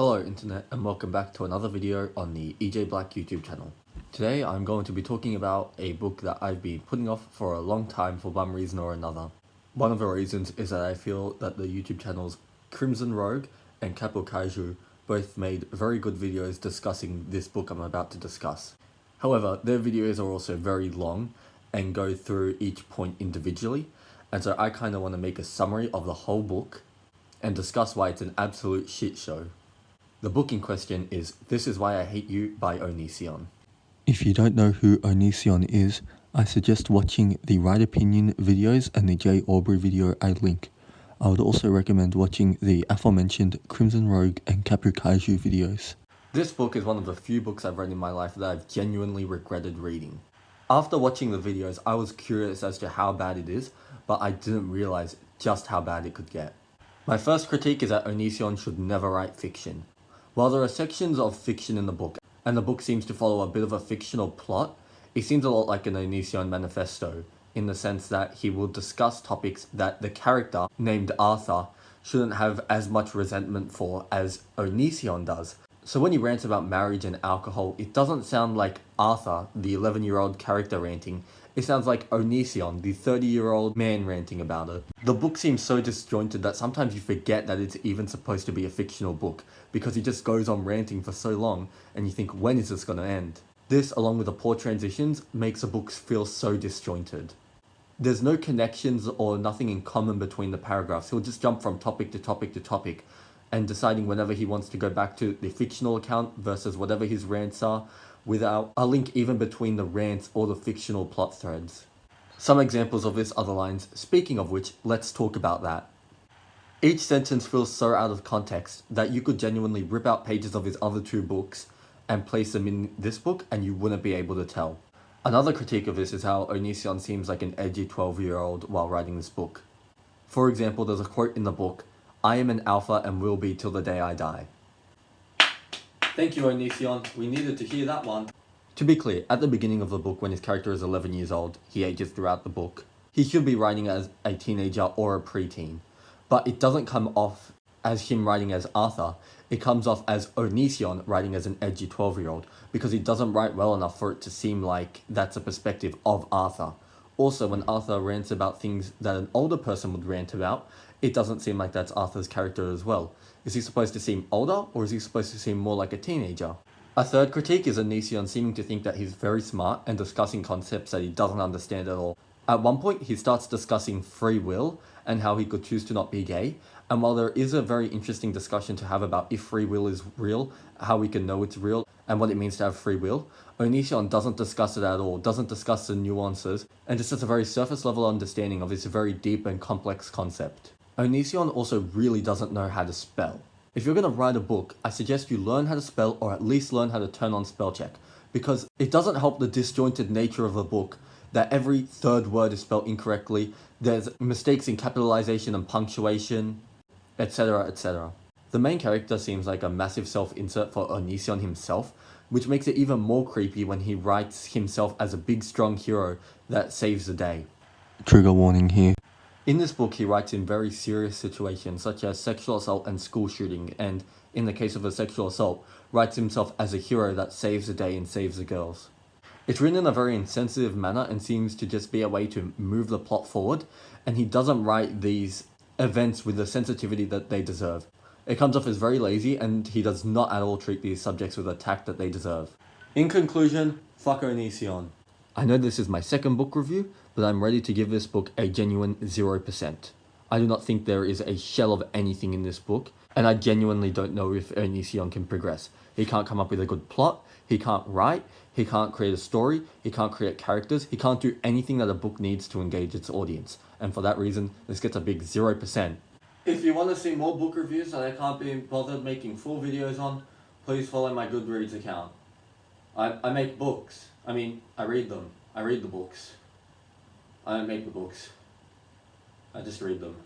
Hello internet and welcome back to another video on the EJ Black YouTube channel. Today I'm going to be talking about a book that I've been putting off for a long time for one reason or another. One of the reasons is that I feel that the YouTube channels Crimson Rogue and Capital Kaiju both made very good videos discussing this book I'm about to discuss. However, their videos are also very long and go through each point individually and so I kind of want to make a summary of the whole book and discuss why it's an absolute shit show. The book in question is This Is Why I Hate You by Onision. If you don't know who Onision is, I suggest watching the Right Opinion videos and the Jay Aubrey video I link. I would also recommend watching the aforementioned Crimson Rogue and Kapu Kaiju videos. This book is one of the few books I've read in my life that I've genuinely regretted reading. After watching the videos, I was curious as to how bad it is, but I didn't realize just how bad it could get. My first critique is that Onision should never write fiction. While there are sections of fiction in the book, and the book seems to follow a bit of a fictional plot, it seems a lot like an Onision manifesto, in the sense that he will discuss topics that the character, named Arthur, shouldn't have as much resentment for as Onision does. So when he rants about marriage and alcohol, it doesn't sound like Arthur, the 11 year old character ranting, it sounds like Onision, the 30-year-old man ranting about it. The book seems so disjointed that sometimes you forget that it's even supposed to be a fictional book, because he just goes on ranting for so long, and you think, when is this gonna end? This, along with the poor transitions, makes the books feel so disjointed. There's no connections or nothing in common between the paragraphs, he'll just jump from topic to topic to topic, and deciding whenever he wants to go back to the fictional account versus whatever his rants are, without a link even between the rants or the fictional plot threads. Some examples of this are the lines, speaking of which, let's talk about that. Each sentence feels so out of context that you could genuinely rip out pages of his other two books and place them in this book and you wouldn't be able to tell. Another critique of this is how Onision seems like an edgy 12 year old while writing this book. For example, there's a quote in the book, I am an alpha and will be till the day I die. Thank you, Onision. We needed to hear that one. To be clear, at the beginning of the book, when his character is 11 years old, he ages throughout the book. He should be writing as a teenager or a preteen. But it doesn't come off as him writing as Arthur. It comes off as Onision writing as an edgy 12-year-old because he doesn't write well enough for it to seem like that's a perspective of Arthur. Also, when Arthur rants about things that an older person would rant about, it doesn't seem like that's Arthur's character as well. Is he supposed to seem older, or is he supposed to seem more like a teenager? A third critique is Onision seeming to think that he's very smart and discussing concepts that he doesn't understand at all. At one point, he starts discussing free will and how he could choose to not be gay, and while there is a very interesting discussion to have about if free will is real, how we can know it's real, and what it means to have free will, Onision doesn't discuss it at all, doesn't discuss the nuances, and just has a very surface level understanding of this very deep and complex concept. Onision also really doesn't know how to spell. If you're going to write a book, I suggest you learn how to spell or at least learn how to turn on spell check because it doesn't help the disjointed nature of a book that every third word is spelled incorrectly, there's mistakes in capitalization and punctuation, etc etc. The main character seems like a massive self-insert for Onision himself, which makes it even more creepy when he writes himself as a big strong hero that saves the day. Trigger warning here. In this book, he writes in very serious situations such as sexual assault and school shooting, and in the case of a sexual assault, writes himself as a hero that saves the day and saves the girls. It's written in a very insensitive manner and seems to just be a way to move the plot forward, and he doesn't write these events with the sensitivity that they deserve. It comes off as very lazy, and he does not at all treat these subjects with the tact that they deserve. In conclusion, fuck Onision. I know this is my second book review, but I'm ready to give this book a genuine 0%. I do not think there is a shell of anything in this book, and I genuinely don't know if Onision can progress. He can't come up with a good plot, he can't write, he can't create a story, he can't create characters, he can't do anything that a book needs to engage its audience. And for that reason, this gets a big 0%. If you want to see more book reviews that I can't be bothered making full videos on, please follow my Goodreads account. I, I make books. I mean, I read them. I read the books. I don't make the books. I just read them.